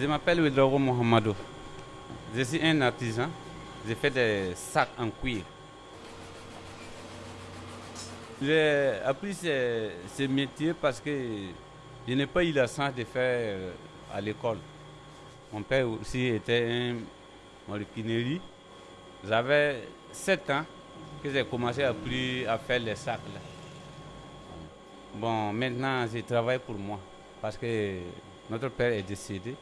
Je m'appelle Ouedraogo Mohamedou. Je suis un artisan. Je fais des sacs en cuir. J'ai appris ce, métier parce que je n'ai pas eu la chance de faire euh, à l'école. Mon père aussi était un maroquinerie. J'avais 7 ans que j'ai commencé à, à faire les sacs. Bon, maintenant, je travaille pour moi parce que notre père est décédé.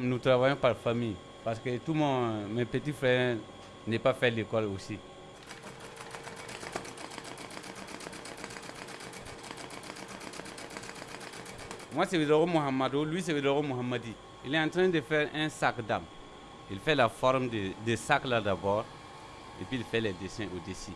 Nous travaillons par famille parce que tous mes petits frères n'ont pas fait l'école aussi. Moi, c'est Vidoro Mohamedou, lui, c'est Vidoro Mohamedi. Il est en train de faire un sac d'âme. Il fait la forme de, de sac là d'abord, et puis il fait les dessins au-dessus.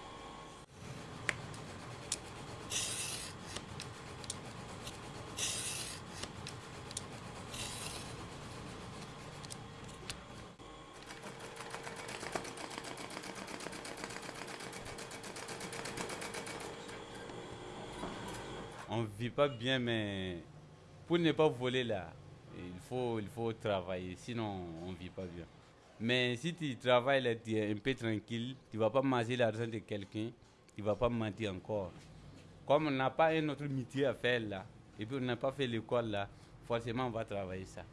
On ne vit pas bien, mais pour ne pas voler là, il faut, il faut travailler, sinon on ne vit pas bien. Mais si tu travailles là, tu es un peu tranquille, tu ne vas pas manger l'argent de quelqu'un, tu ne vas pas mentir encore. Comme on n'a pas un autre métier à faire là, et puis on n'a pas fait l'école là, forcément on va travailler ça.